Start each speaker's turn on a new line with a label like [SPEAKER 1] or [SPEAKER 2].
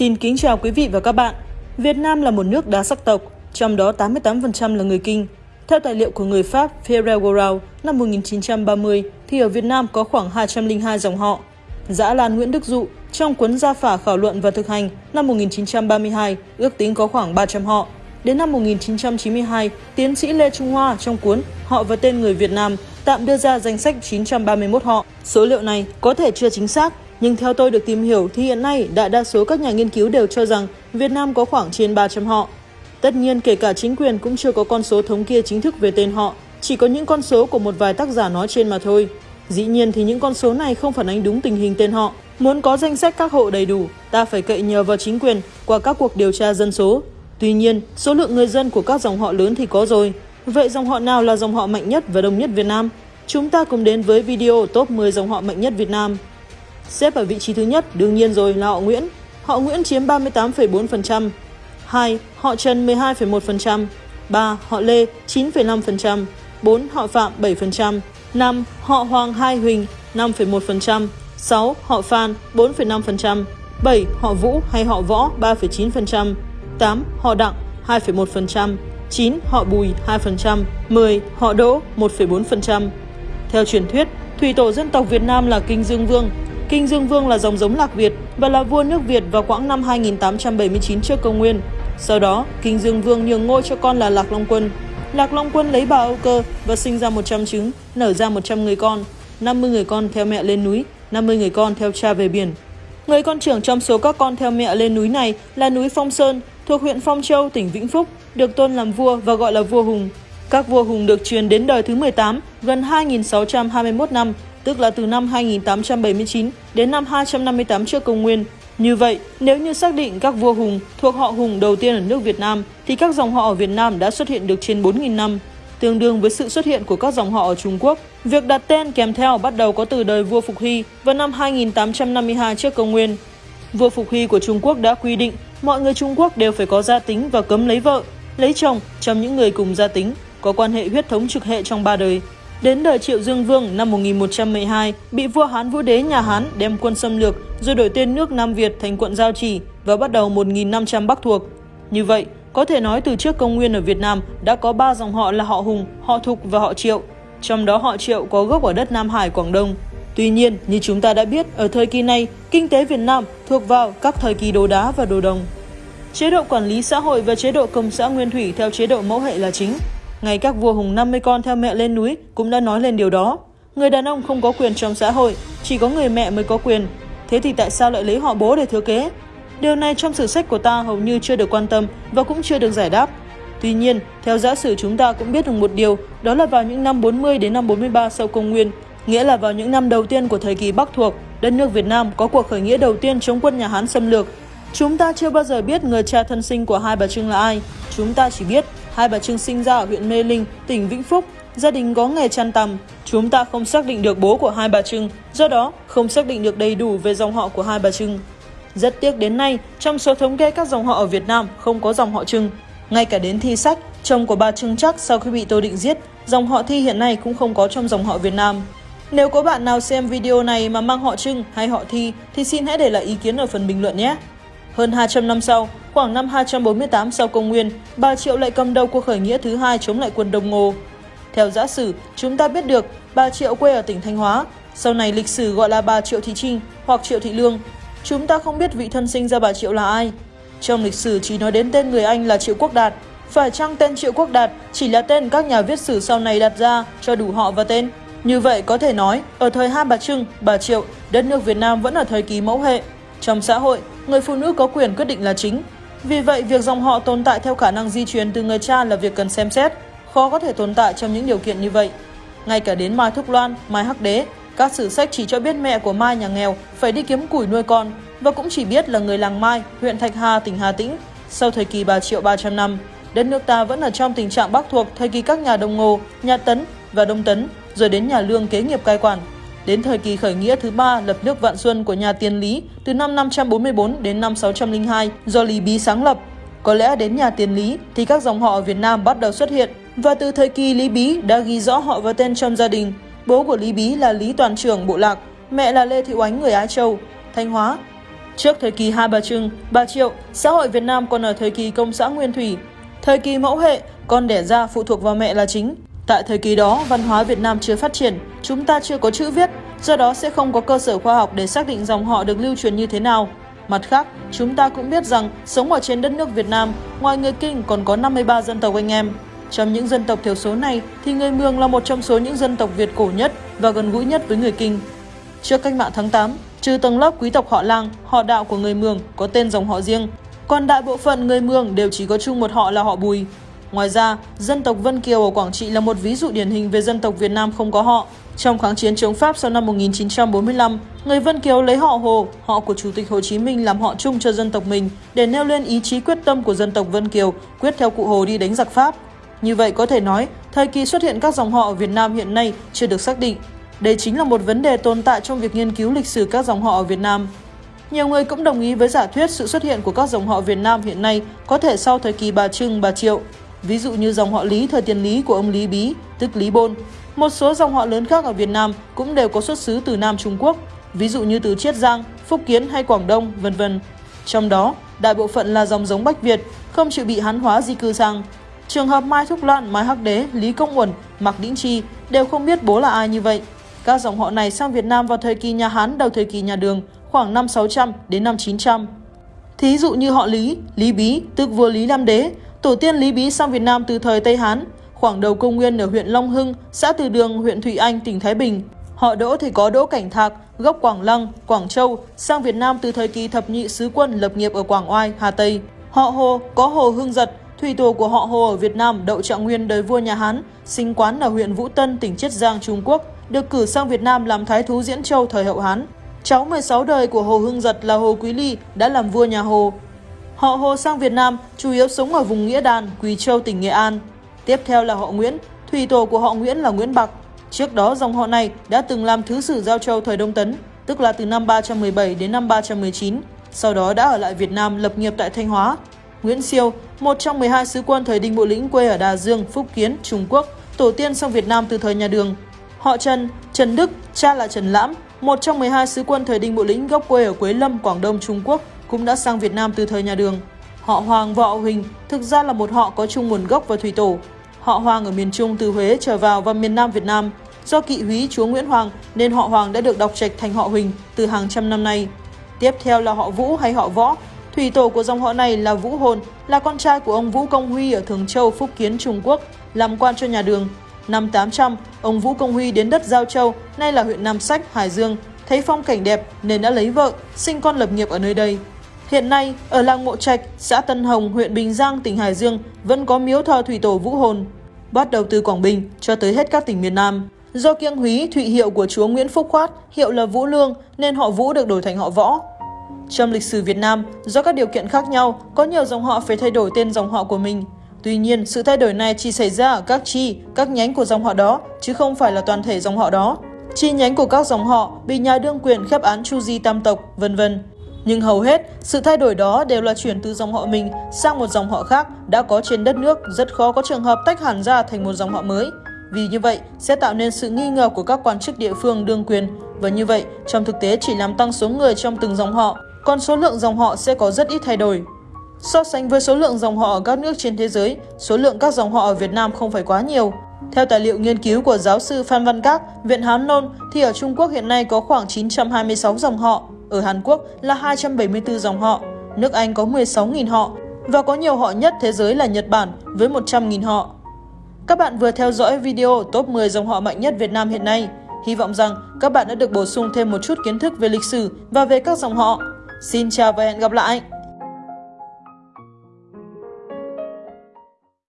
[SPEAKER 1] Xin kính chào quý vị và các bạn. Việt Nam là một nước đa sắc tộc, trong đó 88% là người Kinh. Theo tài liệu của người Pháp Pierre Gourau năm 1930 thì ở Việt Nam có khoảng 202 dòng họ. Giã Lan Nguyễn Đức Dụ trong cuốn Gia phả khảo luận và thực hành năm 1932 ước tính có khoảng 300 họ. Đến năm 1992, tiến sĩ Lê Trung Hoa trong cuốn Họ và tên người Việt Nam tạm đưa ra danh sách 931 họ. Số liệu này có thể chưa chính xác, nhưng theo tôi được tìm hiểu thì hiện nay đại đa số các nhà nghiên cứu đều cho rằng Việt Nam có khoảng trên 300 họ. Tất nhiên kể cả chính quyền cũng chưa có con số thống kê chính thức về tên họ, chỉ có những con số của một vài tác giả nói trên mà thôi. Dĩ nhiên thì những con số này không phản ánh đúng tình hình tên họ. Muốn có danh sách các hộ đầy đủ, ta phải cậy nhờ vào chính quyền qua các cuộc điều tra dân số. Tuy nhiên, số lượng người dân của các dòng họ lớn thì có rồi. Vậy dòng họ nào là dòng họ mạnh nhất và đông nhất Việt Nam? Chúng ta cùng đến với video top 10 dòng họ mạnh nhất Việt Nam. Xếp ở vị trí thứ nhất đương nhiên rồi là họ Nguyễn. Họ Nguyễn chiếm 38,4%. 2. Họ Trần 12,1%. 3. Họ Lê 9,5%. 4. Họ Phạm 7%. 5. Họ Hoàng Hai Huỳnh 5,1%. 6. Họ Phan 4,5%. 7. Họ Vũ hay họ Võ 3,9%. 8. Họ Đặng 2,1%. 9. Họ Bùi 2%. 10. Họ Đỗ 1,4%. Theo truyền thuyết, thủy tổ dân tộc Việt Nam là Kinh Dương Vương. Kinh Dương Vương là dòng giống Lạc Việt và là vua nước Việt vào quãng năm 2879 trước công nguyên. Sau đó, Kinh Dương Vương nhường ngôi cho con là Lạc Long Quân. Lạc Long Quân lấy bà Âu Cơ và sinh ra 100 trứng, nở ra 100 người con. 50 người con theo mẹ lên núi, 50 người con theo cha về biển. Người con trưởng trong số các con theo mẹ lên núi này là núi Phong Sơn, thuộc huyện Phong Châu, tỉnh Vĩnh Phúc, được tôn làm vua và gọi là vua Hùng. Các vua Hùng được truyền đến đời thứ 18, gần 2.621 năm, tức là từ năm 2879 đến năm 258 trước công nguyên. Như vậy, nếu như xác định các vua Hùng thuộc họ Hùng đầu tiên ở nước Việt Nam, thì các dòng họ ở Việt Nam đã xuất hiện được trên 4.000 năm, tương đương với sự xuất hiện của các dòng họ ở Trung Quốc. Việc đặt tên kèm theo bắt đầu có từ đời vua Phục Hy vào năm 2852 trước công nguyên. Vua Phục Hy của Trung Quốc đã quy định mọi người Trung Quốc đều phải có gia tính và cấm lấy vợ, lấy chồng trong những người cùng gia tính, có quan hệ huyết thống trực hệ trong ba đời. Đến đời Triệu Dương Vương năm 1112, bị vua Hán Vũ Đế nhà Hán đem quân xâm lược rồi đổi tên nước Nam Việt thành quận Giao Chỉ và bắt đầu 1.500 Bắc thuộc. Như vậy, có thể nói từ trước công nguyên ở Việt Nam đã có 3 dòng họ là họ Hùng, họ Thục và họ Triệu. Trong đó họ Triệu có gốc ở đất Nam Hải, Quảng Đông. Tuy nhiên, như chúng ta đã biết, ở thời kỳ này, kinh tế Việt Nam thuộc vào các thời kỳ đồ đá và đồ đồng. Chế độ quản lý xã hội và chế độ công xã nguyên thủy theo chế độ mẫu hệ là chính. Ngay các vua hùng 50 con theo mẹ lên núi cũng đã nói lên điều đó. Người đàn ông không có quyền trong xã hội, chỉ có người mẹ mới có quyền. Thế thì tại sao lại lấy họ bố để thừa kế? Điều này trong sử sách của ta hầu như chưa được quan tâm và cũng chưa được giải đáp. Tuy nhiên, theo giả sử chúng ta cũng biết được một điều, đó là vào những năm 40 đến năm 43 sau công nguyên, nghĩa là vào những năm đầu tiên của thời kỳ Bắc thuộc, đất nước Việt Nam có cuộc khởi nghĩa đầu tiên chống quân nhà Hán xâm lược. Chúng ta chưa bao giờ biết người cha thân sinh của hai bà Trưng là ai, chúng ta chỉ biết hai bà Trưng sinh ra ở huyện Mê Linh, tỉnh Vĩnh Phúc, gia đình có nghề chăn tằm. Chúng ta không xác định được bố của hai bà Trưng, do đó không xác định được đầy đủ về dòng họ của hai bà Trưng. Rất tiếc đến nay, trong số thống kê các dòng họ ở Việt Nam không có dòng họ Trưng. Ngay cả đến thi sách, chồng của bà Trưng chắc sau khi bị Tô Định giết, dòng họ Thi hiện nay cũng không có trong dòng họ Việt Nam. Nếu có bạn nào xem video này mà mang họ Trưng hay họ Thi thì xin hãy để lại ý kiến ở phần bình luận nhé. Hơn 200 năm sau, khoảng năm 248 sau công nguyên, bà Triệu lại cầm đầu cuộc khởi nghĩa thứ hai chống lại quân Đông Ngô. Theo giả sử, chúng ta biết được bà Triệu quê ở tỉnh Thanh Hóa, sau này lịch sử gọi là bà Triệu Thị Trinh hoặc Triệu Thị Lương. Chúng ta không biết vị thân sinh ra bà Triệu là ai. Trong lịch sử chỉ nói đến tên người Anh là Triệu Quốc Đạt. Phải chăng tên Triệu Quốc Đạt chỉ là tên các nhà viết sử sau này đặt ra cho đủ họ và tên? Như vậy có thể nói, ở thời hai bà Trưng, bà Triệu, đất nước Việt Nam vẫn ở thời kỳ mẫu hệ. Trong xã hội, người phụ nữ có quyền quyết định là chính. Vì vậy, việc dòng họ tồn tại theo khả năng di truyền từ người cha là việc cần xem xét, khó có thể tồn tại trong những điều kiện như vậy. Ngay cả đến Mai Thúc Loan, Mai Hắc Đế, các sử sách chỉ cho biết mẹ của Mai nhà nghèo phải đi kiếm củi nuôi con và cũng chỉ biết là người làng Mai, huyện Thạch Hà, tỉnh Hà Tĩnh. Sau thời kỳ 3 Triệu 300 năm, đất nước ta vẫn ở trong tình trạng bắc thuộc thời kỳ các nhà Đông Ngô, nhà Tấn và Đông Tấn, rồi đến nhà Lương kế nghiệp cai quản. Đến thời kỳ khởi nghĩa thứ ba lập nước Vạn Xuân của nhà Tiền Lý từ năm 544 đến năm 602 do Lý Bí sáng lập. Có lẽ đến nhà Tiền Lý thì các dòng họ ở Việt Nam bắt đầu xuất hiện và từ thời kỳ Lý Bí đã ghi rõ họ và tên trong gia đình. Bố của Lý Bí là Lý Toàn trưởng Bộ Lạc, mẹ là Lê Thị Oánh người Ái Châu, Thanh Hóa. Trước thời kỳ Hai Bà Trưng, Bà Triệu, xã hội Việt Nam còn ở thời kỳ công xã Nguyên Thủy. Thời kỳ mẫu hệ, con đẻ ra phụ thuộc vào mẹ là chính. Tại thời kỳ đó, văn hóa Việt Nam chưa phát triển, chúng ta chưa có chữ viết, do đó sẽ không có cơ sở khoa học để xác định dòng họ được lưu truyền như thế nào. Mặt khác, chúng ta cũng biết rằng sống ở trên đất nước Việt Nam, ngoài người Kinh còn có 53 dân tộc anh em. Trong những dân tộc thiểu số này thì người Mường là một trong số những dân tộc Việt cổ nhất và gần gũi nhất với người Kinh. Trước cách mạng tháng 8, trừ tầng lớp quý tộc họ Lang, họ đạo của người Mường có tên dòng họ riêng, còn đại bộ phận người Mường đều chỉ có chung một họ là họ Bùi. Ngoài ra, dân tộc Vân Kiều ở Quảng Trị là một ví dụ điển hình về dân tộc Việt Nam không có họ. Trong kháng chiến chống Pháp sau năm 1945, người Vân Kiều lấy họ Hồ, họ của Chủ tịch Hồ Chí Minh làm họ chung cho dân tộc mình để nêu lên ý chí quyết tâm của dân tộc Vân Kiều quyết theo cụ Hồ đi đánh giặc Pháp. Như vậy có thể nói, thời kỳ xuất hiện các dòng họ ở Việt Nam hiện nay chưa được xác định. Đây chính là một vấn đề tồn tại trong việc nghiên cứu lịch sử các dòng họ ở Việt Nam. Nhiều người cũng đồng ý với giả thuyết sự xuất hiện của các dòng họ Việt Nam hiện nay có thể sau thời kỳ bà Trưng, bà Triệu. Ví dụ như dòng họ Lý thời tiền Lý của ông Lý Bí, tức Lý Bôn. Một số dòng họ lớn khác ở Việt Nam cũng đều có xuất xứ từ Nam Trung Quốc, ví dụ như từ Chiết Giang, Phúc Kiến hay Quảng Đông, vân vân. Trong đó, đại bộ phận là dòng giống Bách Việt, không chịu bị hán hóa di cư sang. Trường hợp Mai Thúc Loan, Mai Hắc Đế, Lý Công Uẩn, Mạc Đĩnh Chi đều không biết bố là ai như vậy. Các dòng họ này sang Việt Nam vào thời kỳ nhà Hán đầu thời kỳ nhà Đường, khoảng năm 600 đến năm 900. Thí dụ như họ Lý, Lý Bí, tức vua Lý Lam Đế, tổ tiên Lý Bí sang Việt Nam từ thời Tây Hán, khoảng đầu công nguyên ở huyện Long Hưng, xã Từ Đường, huyện Thụy Anh, tỉnh Thái Bình. Họ Đỗ thì có Đỗ Cảnh Thạc, gốc Quảng Lăng, Quảng Châu, sang Việt Nam từ thời kỳ thập nhị sứ quân lập nghiệp ở Quảng Oai, Hà Tây. Họ Hồ có Hồ Hưng Giật, thủy tổ của họ Hồ ở Việt Nam Đậu Trạng Nguyên đời vua nhà Hán, sinh quán ở huyện Vũ Tân, tỉnh Chiết Giang, Trung Quốc, được cử sang Việt Nam làm thái thú Diễn Châu thời hậu Hán. Cháu 16 đời của Hồ Hưng Giật là Hồ Quý Ly đã làm vua nhà Hồ. Họ Hồ sang Việt Nam chủ yếu sống ở vùng Nghĩa Đàn, Quỳ Châu, tỉnh Nghệ An. Tiếp theo là họ Nguyễn, thủy tổ của họ Nguyễn là Nguyễn Bạc. Trước đó dòng họ này đã từng làm thứ sử Giao Châu thời Đông Tấn, tức là từ năm 317 đến năm 319. Sau đó đã ở lại Việt Nam lập nghiệp tại Thanh Hóa. Nguyễn Siêu, một trong 12 sứ quân thời Đinh Bộ Lĩnh quê ở Đà Dương, Phúc Kiến, Trung Quốc, tổ tiên sang Việt Nam từ thời nhà Đường. Họ Trần, Trần Đức, cha là Trần Lãm, một trong 12 sứ quân thời Đinh Bộ Lĩnh gốc quê ở Quế Lâm, Quảng Đông, Trung Quốc, cũng đã sang Việt Nam từ thời nhà Đường. Họ Hoàng và họ Huỳnh thực ra là một họ có chung nguồn gốc và thủy tổ. Họ Hoàng ở miền Trung từ Huế trở vào và miền Nam Việt Nam. Do kỵ húy chúa Nguyễn Hoàng nên họ Hoàng đã được đọc trạch thành họ Huỳnh từ hàng trăm năm nay. Tiếp theo là họ Vũ hay họ Võ. Thủy tổ của dòng họ này là Vũ Hồn, là con trai của ông Vũ Công Huy ở Thường Châu, Phúc Kiến, Trung Quốc, làm quan cho nhà Đường. Năm 800, ông Vũ Công Huy đến đất Giao Châu, nay là huyện Nam Sách, Hải Dương, thấy phong cảnh đẹp nên đã lấy vợ, sinh con lập nghiệp ở nơi đây. Hiện nay, ở làng Mộ Trạch, xã Tân Hồng, huyện Bình Giang, tỉnh Hải Dương vẫn có miếu thờ thủy tổ Vũ Hồn, bắt đầu từ Quảng Bình cho tới hết các tỉnh miền Nam. Do kiêng húy thụy hiệu của chúa Nguyễn Phúc Khoát, hiệu là Vũ Lương nên họ Vũ được đổi thành họ Võ. Trong lịch sử Việt Nam, do các điều kiện khác nhau, có nhiều dòng họ phải thay đổi tên dòng họ của mình. Tuy nhiên, sự thay đổi này chỉ xảy ra ở các chi, các nhánh của dòng họ đó, chứ không phải là toàn thể dòng họ đó. Chi nhánh của các dòng họ bị nhà đương quyền khép án chu di tam tộc, vân vân. Nhưng hầu hết, sự thay đổi đó đều là chuyển từ dòng họ mình sang một dòng họ khác đã có trên đất nước, rất khó có trường hợp tách hẳn ra thành một dòng họ mới. Vì như vậy, sẽ tạo nên sự nghi ngờ của các quan chức địa phương đương quyền, và như vậy, trong thực tế chỉ làm tăng số người trong từng dòng họ, còn số lượng dòng họ sẽ có rất ít thay đổi. So sánh với số lượng dòng họ ở các nước trên thế giới, số lượng các dòng họ ở Việt Nam không phải quá nhiều. Theo tài liệu nghiên cứu của giáo sư Phan Văn Các, Viện Hán Nôn, thì ở Trung Quốc hiện nay có khoảng 926 dòng họ, ở Hàn Quốc là 274 dòng họ, nước Anh có 16.000 họ, và có nhiều họ nhất thế giới là Nhật Bản với 100.000 họ. Các bạn vừa theo dõi video top 10 dòng họ mạnh nhất Việt Nam hiện nay. Hy vọng rằng các bạn đã được bổ sung thêm một chút kiến thức về lịch sử và về các dòng họ. Xin chào và hẹn gặp lại!